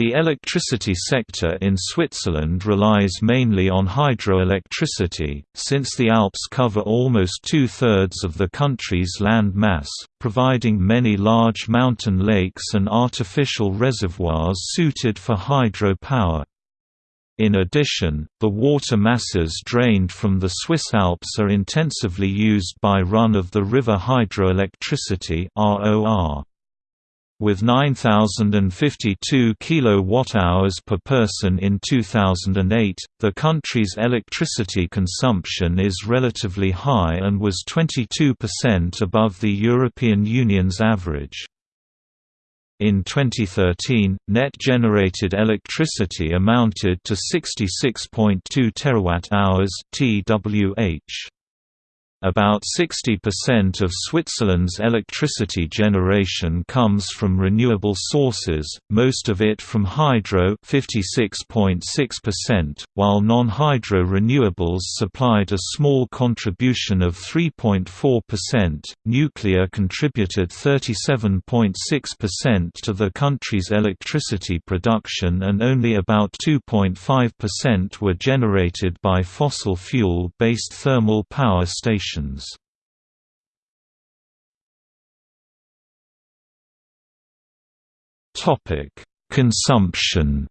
The electricity sector in Switzerland relies mainly on hydroelectricity, since the Alps cover almost two-thirds of the country's land mass, providing many large mountain lakes and artificial reservoirs suited for hydropower. In addition, the water masses drained from the Swiss Alps are intensively used by run-of-the-river hydroelectricity ROR with 9052 kilowatt-hours per person in 2008, the country's electricity consumption is relatively high and was 22% above the European Union's average. In 2013, net generated electricity amounted to 66.2 terawatt-hours (TWh). About 60% of Switzerland's electricity generation comes from renewable sources, most of it from hydro 56.6%, while non-hydro renewables supplied a small contribution of 3.4%. Nuclear contributed 37.6% to the country's electricity production and only about 2.5% were generated by fossil fuel-based thermal power stations Topic: Consumption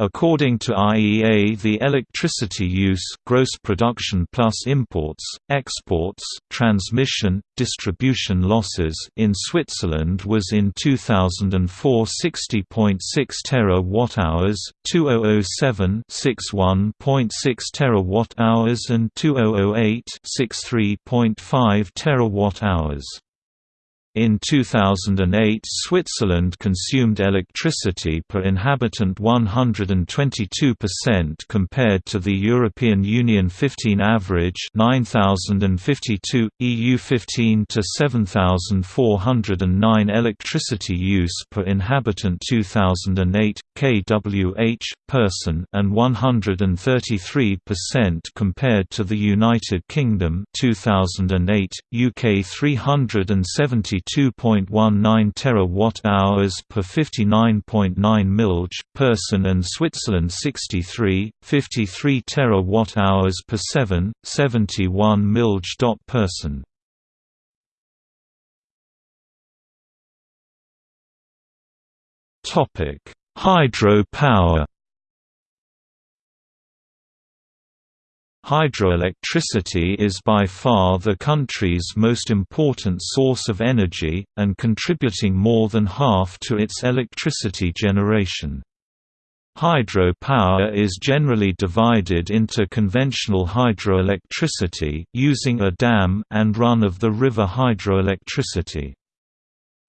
According to IEA the electricity use gross production plus imports, exports, transmission, distribution losses in Switzerland was in 2004 60.6 terawatt-hours, 2007 61.6 terawatt-hours and 2008 63.5 terawatt-hours. In 2008 Switzerland consumed electricity per inhabitant 122% compared to the European Union 15 average 9052, EU 15 to 7409 electricity use per inhabitant 2008, kWh, person and 133% compared to the United Kingdom 2008, UK 370 52.19 terawatt-hours per 59.9 milj person and Switzerland 63, 53 terawatt-hours per 7, 71 milj dot person. Topic: Hydro Hydroelectricity is by far the country's most important source of energy, and contributing more than half to its electricity generation. Hydro power is generally divided into conventional hydroelectricity using a dam and run-of-the-river hydroelectricity.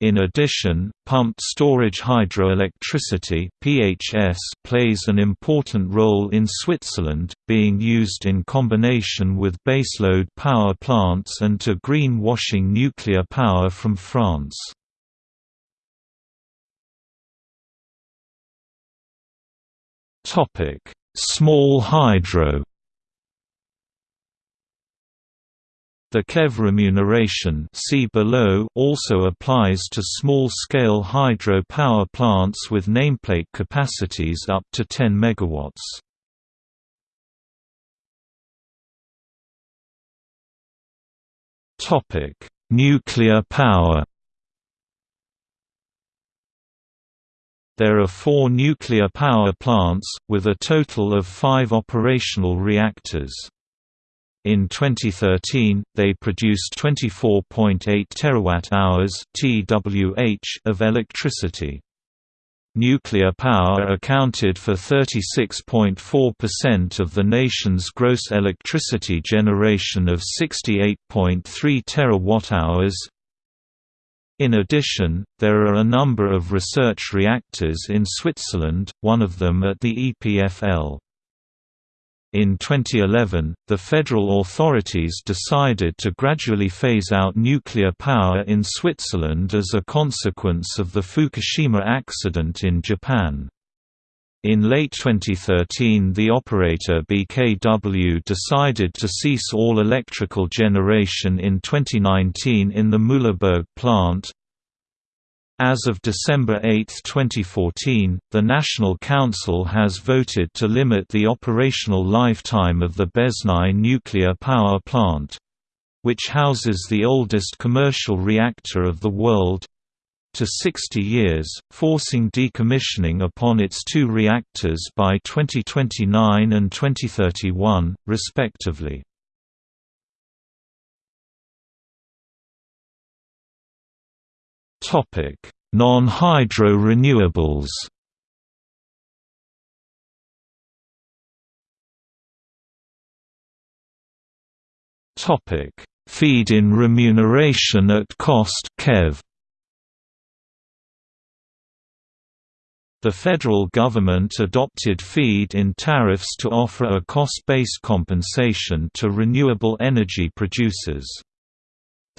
In addition, pumped storage hydroelectricity (PHS) plays an important role in Switzerland, being used in combination with baseload power plants and to green-washing nuclear power from France. Topic: Small hydro The KEV remuneration see below also applies to small-scale hydro power plants with nameplate capacities up to 10 MW. Nuclear power. There are four nuclear power plants, with a total of five operational reactors. In 2013, they produced 24.8 terawatt-hours (TWh) of electricity. Nuclear power accounted for 36.4% of the nation's gross electricity generation of 68.3 terawatt-hours. In addition, there are a number of research reactors in Switzerland, one of them at the EPFL. In 2011, the federal authorities decided to gradually phase out nuclear power in Switzerland as a consequence of the Fukushima accident in Japan. In late 2013 the operator BKW decided to cease all electrical generation in 2019 in the Mühleberg plant, As of December 8, 2014, the National Council has voted to limit the operational lifetime of the Beznau nuclear power plant which houses the oldest commercial reactor of the world to 60 years, forcing decommissioning upon its two reactors by 2029 and 2031, respectively. Non-hydro renewables Topic: Feed-in remuneration at cost KEV The federal government adopted feed-in tariffs to offer a cost-based compensation to renewable energy producers.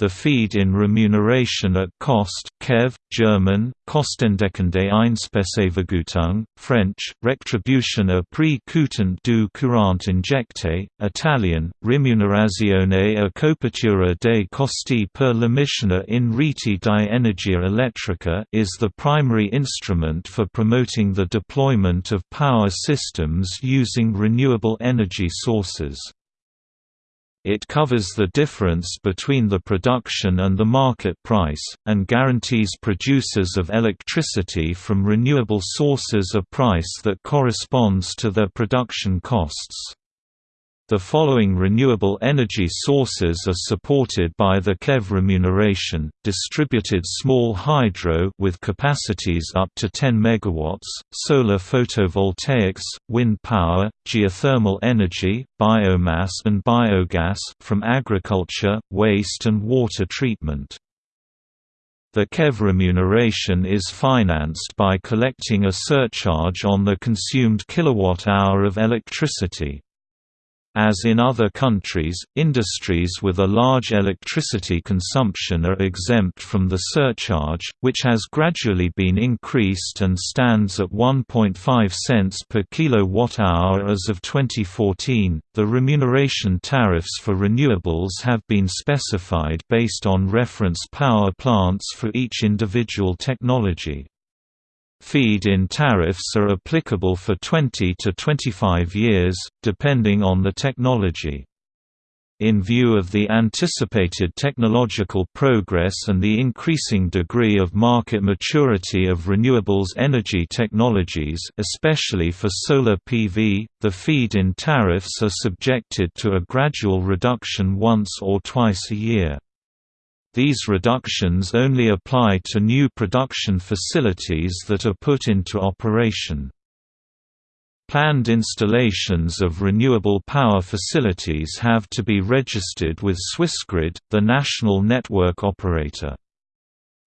The feed-in remuneration at cost KEV, German, Kostendeckende Einspeisevergütung, French, Retribution prix coûtant du courant injecté, Italian, Remunerazione a copertura dei costi per l'emissione in reti di energia elettrica is the primary instrument for promoting the deployment of power systems using renewable energy sources. It covers the difference between the production and the market price, and guarantees producers of electricity from renewable sources a price that corresponds to their production costs. The following renewable energy sources are supported by the KEV remuneration: distributed small hydro with capacities up to 10 MW, solar photovoltaics, wind power, geothermal energy, biomass and biogas from agriculture, waste and water treatment. The KEV remuneration is financed by collecting a surcharge on the consumed kilowatt-hour of electricity. As in other countries, industries with a large electricity consumption are exempt from the surcharge, which has gradually been increased and stands at 1.5 cents per kilowatt-hour as of 2014. The remuneration tariffs for renewables have been specified based on reference power plants for each individual technology. Feed-in tariffs are applicable for 20 to 25 years, depending on the technology. In view of the anticipated technological progress and the increasing degree of market maturity of renewables energy technologies especially for solar PV, the feed-in tariffs are subjected to a gradual reduction once or twice a year. These reductions only apply to new production facilities that are put into operation. Planned installations of renewable power facilities have to be registered with Swissgrid, the national network operator.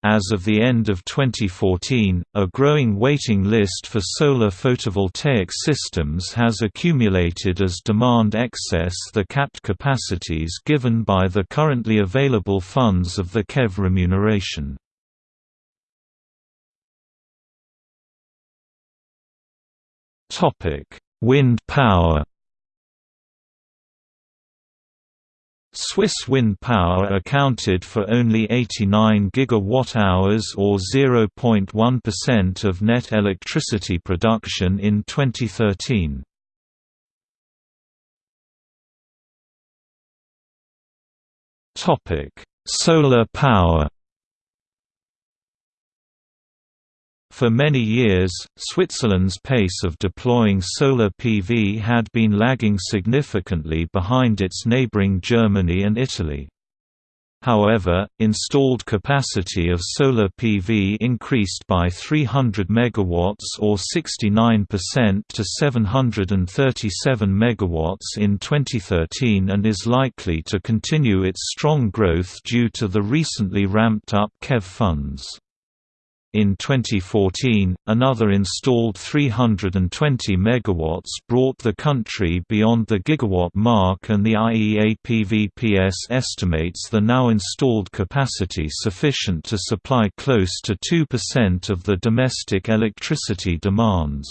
As of the end of 2014, a growing waiting list for solar photovoltaic systems has accumulated as demand excess the capped capacities given by the currently available funds of the KEV remuneration. Wind power Swiss wind power accounted for only 89 gigawatt-hours or 0.1% of net electricity production in 2013. Topic: Solar power For many years, Switzerland's pace of deploying solar PV had been lagging significantly behind its neighboring Germany and Italy. However, installed capacity of solar PV increased by 300 MW or 69% to 737 MW in 2013 and is likely to continue its strong growth due to the recently ramped up KEV funds. In 2014, another installed 320 MW brought the country beyond the gigawatt mark and the IEA PVPS estimates the now installed capacity sufficient to supply close to 2% of the domestic electricity demands.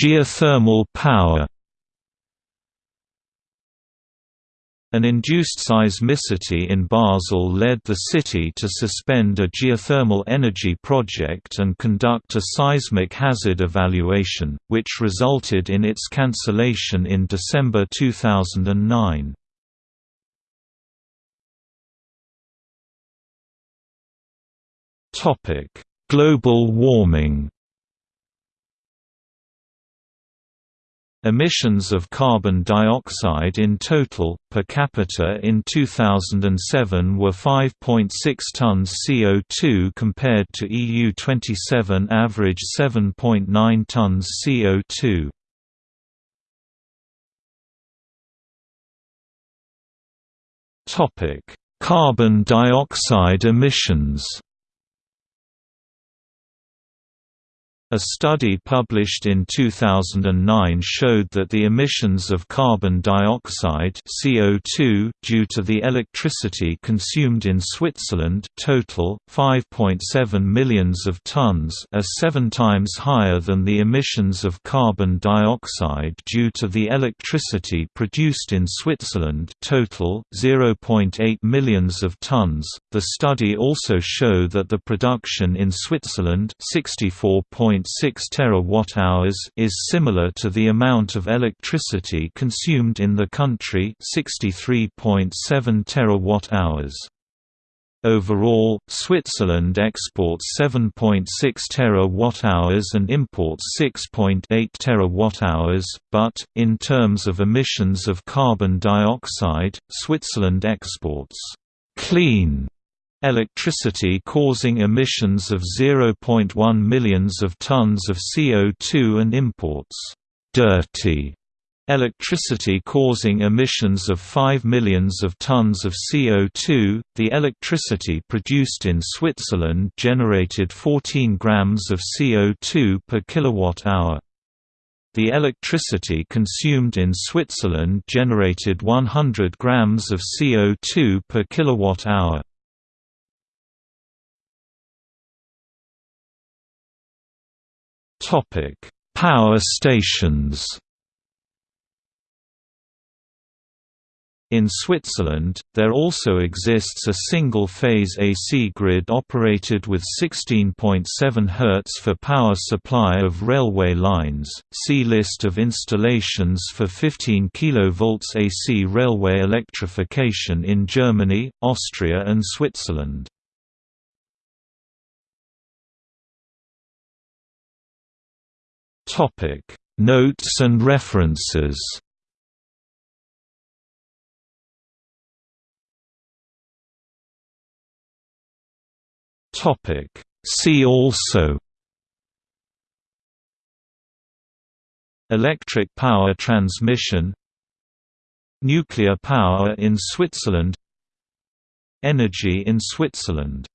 Geothermal power An induced seismicity in Basel led the city to suspend a geothermal energy project and conduct a seismic hazard evaluation, which resulted in its cancellation in December 2009. Global warming Emissions of carbon dioxide in total, per capita in 2007 were 5.6 tons CO2 compared to EU 27 average 7.9 tons CO2. Carbon dioxide emissions A study published in 2009 showed that the emissions of carbon dioxide CO2 due to the electricity consumed in Switzerland total 5.7 millions of tons, are 7 times higher than the emissions of carbon dioxide due to the electricity produced in Switzerland total 0.8 millions of tons. The study also showed that the production in Switzerland 64. 1.6 terawatt-hours is similar to the amount of electricity consumed in the country 63.7 terawatt-hours. Overall, Switzerland exports 7.6 terawatt-hours and imports 6.8 terawatt-hours, but in terms of emissions of carbon dioxide, Switzerland exports clean electricity causing emissions of 0.1 millions of tons of CO2 and imports dirty electricity causing emissions of 5 millions of tons of CO2. The electricity produced in Switzerland generated 14 grams of CO2 per kilowatt hour. The electricity consumed in Switzerland generated 100 grams of CO2 per kilowatt hour. Power stations. In Switzerland, there also exists a single-phase AC grid operated with 16.7 Hz for power supply of railway lines. See list of installations for 15 kV AC railway electrification in Germany, Austria and Switzerland. Topic. Notes and references. Topic. See also. Electric power transmission. Nuclear power in Switzerland. Energy in Switzerland